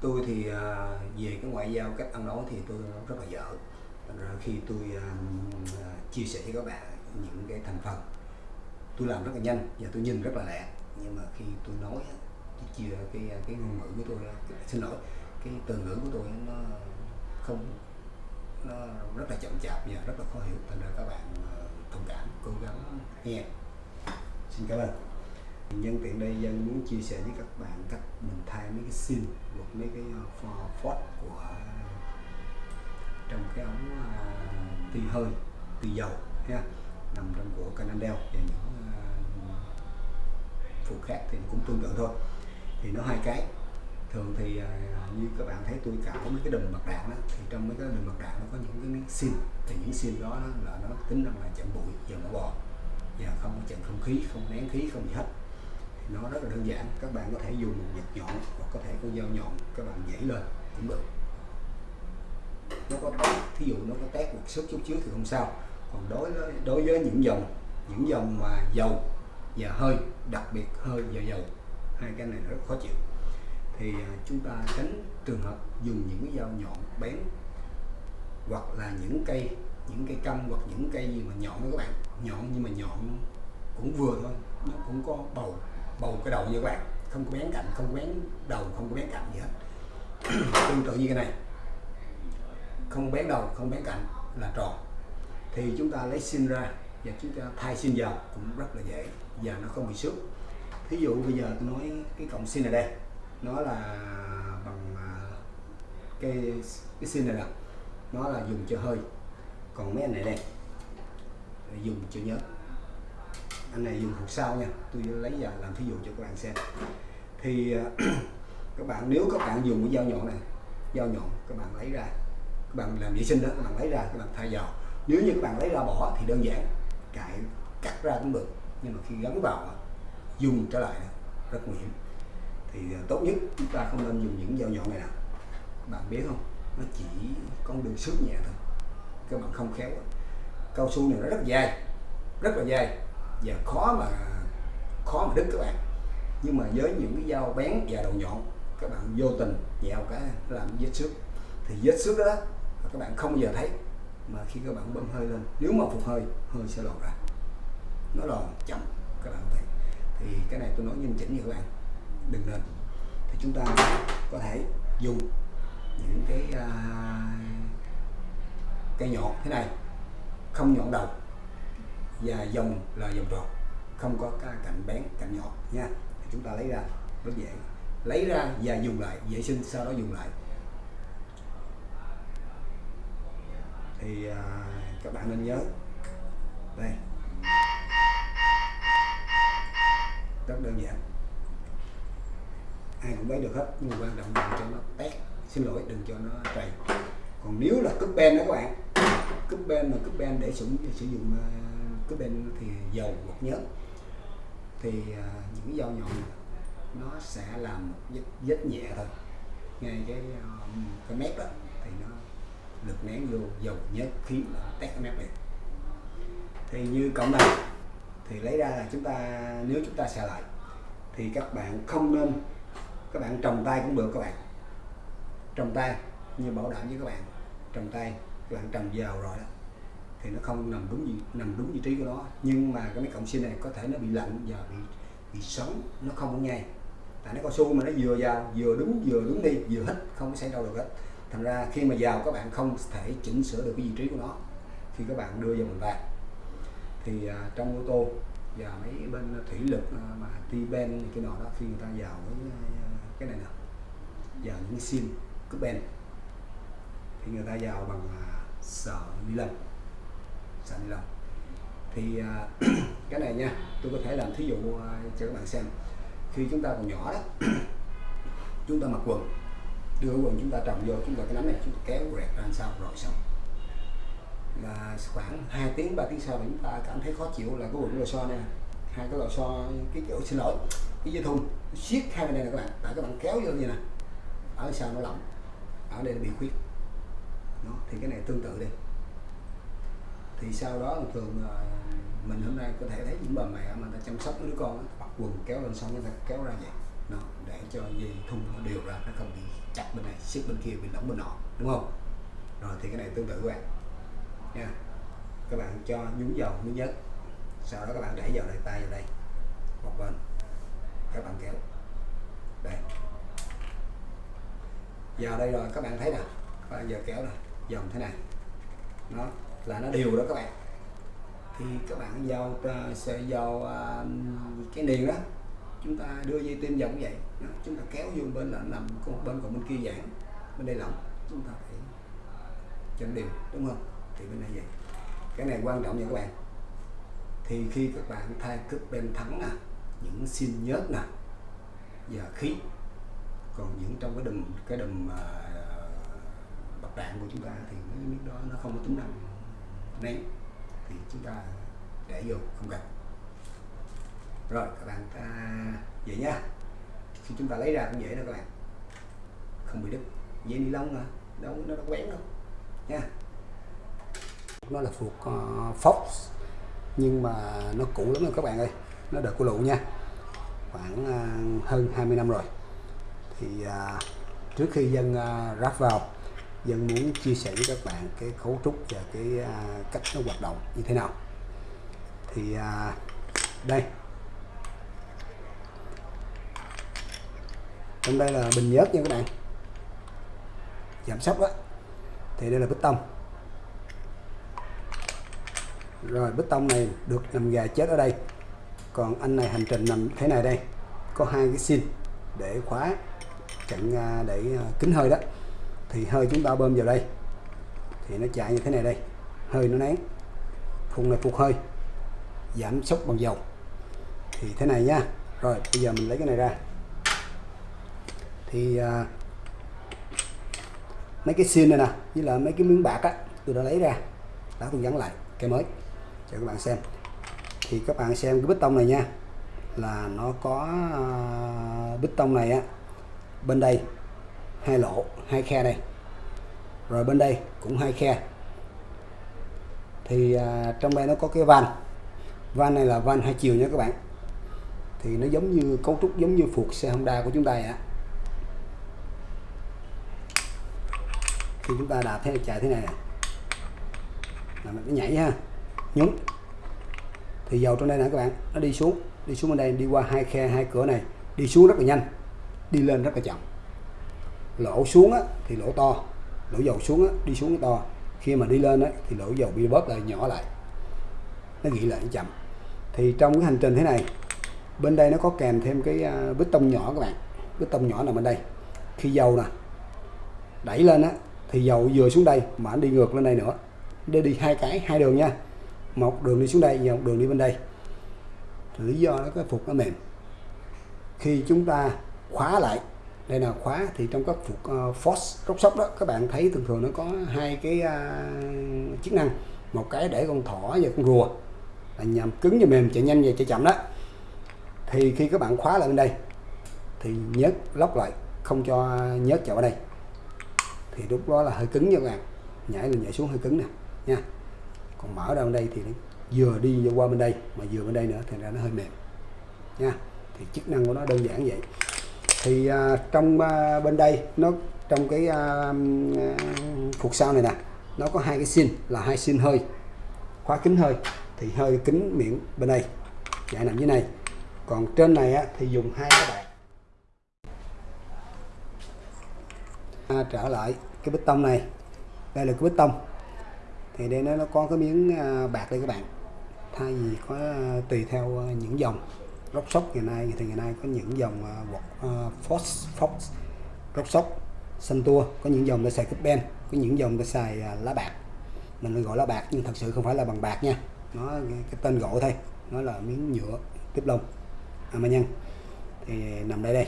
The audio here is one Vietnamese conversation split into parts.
tôi thì à, về cái ngoại giao cách ăn nói thì tôi rất là dở. Thành ra khi tôi à, à, chia sẻ với các bạn những cái thành phần, tôi làm rất là nhanh và tôi nhìn rất là lẹ. Nhưng mà khi tôi nói, tôi chia cái cái ngôn ngữ của tôi xin lỗi, cái từ ngữ của tôi nó không, nó rất là chậm chạp và rất là khó hiểu. Thành ra các bạn thông cảm, cố gắng nghe. Xin cảm ơn nhân tiện đây dân muốn chia sẻ với các bạn cách mình thay mấy cái sim hoặc mấy cái ờ, phốt ờ, của trong cái ống ờ, uh, tì hơi tì dầu ha nằm trong của Canandel và những uh, phụ khác thì cũng tương tự thôi. Thì nó hai cái. Thường thì uh, như các bạn thấy tôi cạo mấy cái đùm bạc đạn đó, thì trong mấy cái đùm bạc đạn nó có những cái sim. Thì những sim đó, đó là nó tính năng là chặn bụi và mỡ bò và không chặn không khí không nén khí không gì hết nó rất là đơn giản. Các bạn có thể dùng một nhật nhọn hoặc có thể con dao nhọn. Các bạn dãy lên, cũng được. Nó có thí dụ nó có tét một sức chút xíu thì không sao. Còn đối với đối với những dòng những dòng mà dầu và hơi, đặc biệt hơi và dầu, hai cái này rất khó chịu. Thì à, chúng ta tránh trường hợp dùng những cái dao nhọn bén hoặc là những cây những cây căm hoặc những cây gì mà nhọn đó các bạn. Nhọn nhưng mà nhọn cũng vừa thôi, nó cũng có bầu bầu cái đầu như các bạn không có bén cạnh, không có bén đầu, không có bén cạnh gì hết. Tương tự như cái này. Không bén đầu, không bén cạnh là tròn. Thì chúng ta lấy xin ra và chúng ta thay xin vào cũng rất là dễ và nó không bị xước thí dụ bây giờ tôi nói cái cọng xin này đây. Nó là bằng à, cái cái xin này nè. Nó là dùng cho hơi. Còn mấy anh này đây, dùng cho nhớ anh này dùng hộp sau nha. Tôi lấy ra làm thí dụ cho các bạn xem. Thì à, các bạn, nếu các bạn dùng cái dao nhọn này, dao nhọn, các bạn lấy ra. Các bạn làm vệ sinh đó, các bạn lấy ra, các bạn thay vào. Nếu như các bạn lấy ra bỏ thì đơn giản cạy cắt ra cũng được. Nhưng mà khi gắn vào dùng trở lại rất nguy hiểm. Thì à, tốt nhất chúng ta không nên dùng những dao nhọn này nào. Bạn biết không? Nó chỉ có đường xước nhẹ thôi. Các bạn không khéo cao su này nó rất dai, rất là dai và khó mà khó mà đứt các bạn. Nhưng mà với những cái dao bén và đầu nhọn các bạn vô tình dẹo cái làm vết xước. Thì vết xước đó các bạn không bao giờ thấy. Mà khi các bạn bơm hơi lên nếu mà phục hơi hơi sẽ lọt ra. Nó lòn chậm các bạn thấy. Thì cái này tôi nói nghiêm chỉnh như các bạn. Đừng nên. Thì chúng ta có thể dùng những cái uh, cây nhọn thế này. Không nhọn đầu và dòng là dòng tròn không có cái cạnh bén cạnh nhọn nha. Chúng ta lấy ra rất dễ. Lấy ra và dùng lại vệ sinh sau đó dùng lại. Thì à, các bạn nên nhớ. Đây. Rất đơn giản. Ai cũng lấy được hết nhưng mà quan trọng đừng cho nó tét. Xin lỗi đừng cho nó trầy. Còn nếu là cúp ben đó các bạn. Cúp ben mà cúp ben để sử, sử dụng à, cái bên thì dầu hoặc nhớt. Thì uh, những dao nhọn nó sẽ làm một vết, vết nhẹ thôi. Ngay cái uh, cái mép đó thì nó lực nén vô dầu nhớt khí là tét cái mép này. Thì như cộng này thì lấy ra là chúng ta nếu chúng ta xài lại thì các bạn không nên các bạn trồng tay cũng được các bạn. Trồng tay như bảo đảm với các bạn trồng tay các bạn trồng vào rồi đó thì nó không nằm đúng vị, nằm đúng vị trí của nó. Nhưng mà cái mấy cọng xi này có thể nó bị lạnh và bị bị sống nó không có ngay tại nó cao su mà nó vừa vào vừa đúng vừa đúng đi vừa hít không có xảy đâu được hết. Thành ra khi mà vào các bạn không thể chỉnh sửa được cái vị trí của nó khi các bạn đưa vào mình vào thì à, trong ô tô và mấy bên thủy lực à, mà ti ben cái nọ đó khi người ta vào với à, cái này nè vào những sim cúp ben thì người ta vào bằng à, sờ ni lông sờ ni lông thì à, cái này nha tôi có thể làm thí dụ à, cho các bạn xem. Khi chúng ta còn nhỏ đó chúng ta mặc quần đưa quần chúng ta trồng vô chúng ta cái nắm này chúng ta kéo rẹt ra sau rồi xong. Là khoảng 2 tiếng 3 tiếng sau chúng ta cảm thấy khó chịu là cái quần lò xo nè. Hai cái lò xo cái kiểu xin lỗi cái dây thun siết hai bên này nè các bạn. Tại các bạn kéo vô như nè ở sau nó lỏng ở đây nó bị khuyết. Đó, thì cái này tương tự đi thì sau đó thường ờ, mình hôm nay có thể thấy những bà mẹ mà ta chăm sóc đứa con mặc quần kéo lên xong người ta kéo ra vậy. Nó để cho dây thun nó đều ra, nó không bị chặt bên này siết bên kia bị lỏng bên nọ, đúng không? Rồi thì cái này tương tự các bạn. Nha. Các bạn cho nhúng dầu thứ nhất sau đó các bạn để vào đây tay vào đây, một bên. Các bạn kéo. Đây. Vào đây rồi, các bạn thấy nè. Các bạn giờ kéo nè. Dòng thế này. Nó là nó đều đó các bạn. Thì các bạn vào à, sẽ vào à, cái niền đó chúng ta đưa dây tim vòng vậy. Đó. chúng ta kéo vô bên là nằm bên còn bên kia giãn bên đây lỏng chúng ta phải cho đều đúng không? Thì bên này vậy. Cái này quan trọng nha các bạn. Thì khi các bạn thay cướp bên thắng nè những xin nhớt nè và khí còn những trong cái đùm cái đùm uh, bạc đạn của chúng ta thì mấy miếng đó nó không có tính năng nén thì chúng ta để vô không cần. Rồi các bạn ta vậy nha. Khi chúng ta lấy ra cũng dễ đó các bạn. Không bị đứt. Dây ni lông mà đâu nó đâu quén đâu. Nha. Nó là thuộc uh, Fox. Nhưng mà nó cũ lắm rồi các bạn ơi. Nó đợt của lụ nha. Khoảng uh, hơn 20 năm rồi. Thì uh, trước khi dân uh, ráp vào dân muốn chia sẻ với các bạn cái cấu trúc và cái uh, cách nó hoạt động như thế nào. Thì uh, đây. Trong đây là bình nhớt nha các bạn. Giảm sốc đó thì đây là bích tông. Rồi bích tông này được nằm gà chết ở đây. Còn anh này hành trình nằm thế này đây. Có hai cái xin để khóa chặn à, để kính hơi đó thì hơi chúng ta bơm vào đây. Thì nó chạy như thế này đây. Hơi nó nén. Phun này phục hơi. Giảm sốc bằng dầu. Thì thế này nha. Rồi bây giờ mình lấy cái này ra. Thì à, mấy cái xin này nè với là mấy cái miếng bạc á tôi đã lấy ra. Đã tôi gắn lại cái mới. Cho các bạn xem. Thì các bạn xem cái bít tông này nha là nó có à, bít tông này á bên đây hai lỗ hai khe đây. Rồi bên đây cũng hai khe. Thì à, trong đây nó có cái van. Van này là van hai chiều nha các bạn. Thì nó giống như cấu trúc giống như phuộc xe Honda của chúng ta ạ khi chúng ta đạp thế chạy thế này là mình cứ nhảy ha. Nhúng. Thì dầu trong đây nè các bạn nó đi xuống. Đi xuống bên đây đi qua hai khe hai cửa này. Đi xuống rất là nhanh. Đi lên rất là chậm lỗ xuống á, thì lỗ to lỗ dầu xuống á, đi xuống to. Khi mà đi lên á, thì lỗ dầu bị bóp lại nhỏ lại. Nó nghĩ lại nó chậm. Thì trong cái hành trình thế này bên đây nó có kèm thêm cái à, bít tông nhỏ các bạn. Bít tông nhỏ nằm bên đây. Khi dầu nè đẩy lên á thì dầu vừa xuống đây mà anh đi ngược lên đây nữa. Để đi hai cái hai đường nha. Một đường đi xuống đây và một đường đi bên đây. Lý do nó cái phục nó mềm. Khi chúng ta khóa lại đây là khóa thì trong các phục uh, ờ, force rốc sóc đó các bạn thấy thường thường nó có hai cái uh, chức năng. Một cái để con thỏ và con rùa là nhằm cứng và mềm chạy nhanh và chạy chậm đó. Thì khi các bạn khóa lại bên đây thì nhớt lóc lại không cho nhớt chậu ở đây. Thì lúc đó là hơi cứng nha các bạn. Nhảy lên nhảy xuống hơi cứng nè nha. Còn mở ra bên đây thì vừa đi qua bên đây mà vừa bên đây nữa thì ra nó hơi mềm nha. Thì chức năng của nó đơn giản vậy thì uh, trong uh, bên đây nó trong cái uh, phục sau này nè nó có hai cái xin là hai xin hơi khóa kính hơi thì hơi kính miệng bên đây chạy nằm dưới này. Còn trên này á, thì dùng hai cái bạc. À, trở lại cái bít tông này. Đây là cái bít tông. Thì đây nó nó có cái miếng à, bạc đây các bạn. Thay vì có tùy theo những dòng rock sóc ngày nay thì ngày nay có những dòng uh, Fox Fox rock sóc xanh tua có những dòng để xài cúp ben có những dòng để xài uh, lá bạc. Mình gọi là bạc nhưng thật sự không phải là bằng bạc nha. Nó cái tên gọi thôi nó là miếng nhựa tiếp lông. À, nhân thì nằm đây đây.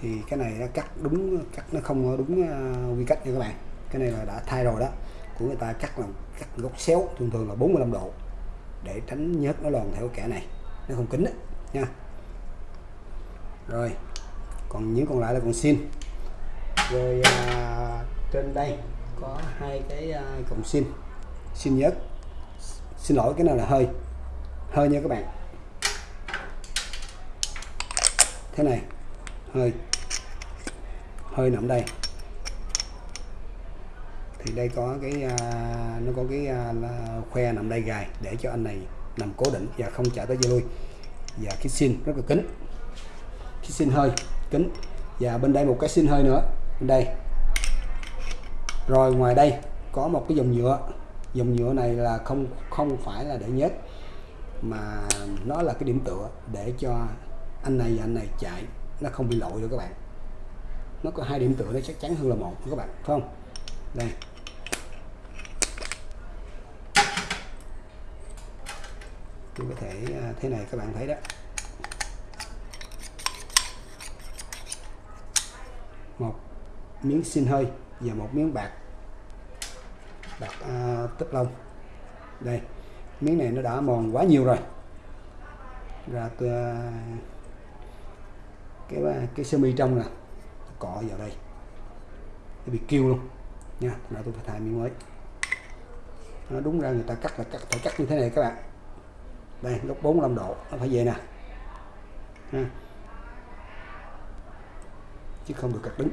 Thì cái này nó cắt đúng cắt nó không đúng uh, quy cách nha các bạn. Cái này là đã thay rồi đó. Của người ta cắt là cắt gốc xéo thường thường là 45 độ để tránh nhớt nó lòn theo kẻ này nó không kính đấy nha. Rồi còn những còn lại là còn xin. Rồi à, trên đây có hai cái à, cọng xin. Xin nhớt xin lỗi cái nào là hơi. Hơi nha các bạn. Thế này hơi. Hơi nằm đây. Thì đây có cái à, nó có cái à, khoe nằm đây gài để cho anh này nằm cố định và không chạy tới dây lui và cái xin rất là kín cái xin hơi kín và bên đây một cái xin hơi nữa. Bên đây. Rồi ngoài đây có một cái dòng nhựa. Dòng nhựa này là không không phải là để nhớt mà nó là cái điểm tựa để cho anh này và anh này chạy. Nó không bị lội được các bạn. Nó có hai điểm tựa nó chắc chắn hơn là một các bạn. Phải không? Đây. Tôi có thể à, thế này các bạn thấy đó. Một miếng xin hơi và một miếng bạc. Bạc à, tích lông đây miếng này nó đã mòn quá nhiều rồi. Ra tôi, à, cái à, cái sơ mi trong nè cọ vào đây. Nó bị kêu luôn nha là tôi phải thay miếng mới. Nó đúng ra người ta cắt là cắt phải cắt như thế này các bạn đây lúc 45 độ nó phải về nè. Ha. chứ không được cắt đứng.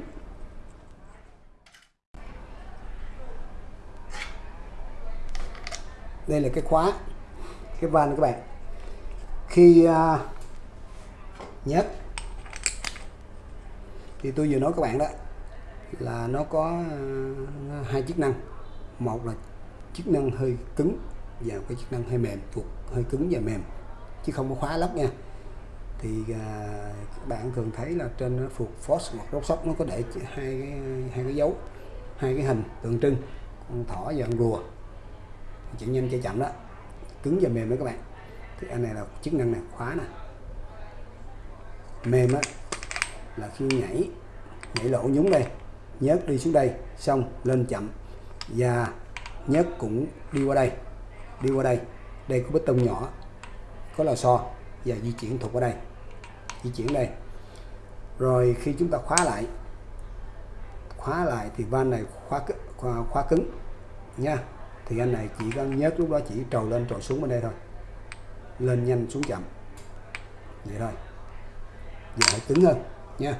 Đây là cái khóa cái van các bạn. Khi à, uh, nhớt thì tôi vừa nói các bạn đó là nó có uh, hai chức năng. Một là chức năng hơi cứng và cái chức năng hơi mềm thuộc hơi cứng và mềm chứ không có khóa lóc nha. Thì à, các bạn thường thấy là trên phục Force hoặc rốt sóc nó có để hai cái hai cái dấu hai cái hình tượng trưng con thỏ và con rùa. Chạy nhanh chạy chậm đó. Cứng và mềm đó các bạn. Thì anh này là chức năng này khóa nè. Mềm á là khi nhảy nhảy lỗ nhúng đây nhớt đi xuống đây xong lên chậm và nhớt cũng đi qua đây đi qua đây. Đây có bê tông nhỏ có lò xo và di chuyển thuộc ở đây. Di chuyển đây. Rồi khi chúng ta khóa lại khóa lại thì van này khóa khóa, khóa cứng nha. Thì anh này chỉ có nhớ lúc đó chỉ trầu lên trầu xuống bên đây thôi. Lên nhanh xuống chậm. Vậy thôi. Giờ hãy cứng hơn nha.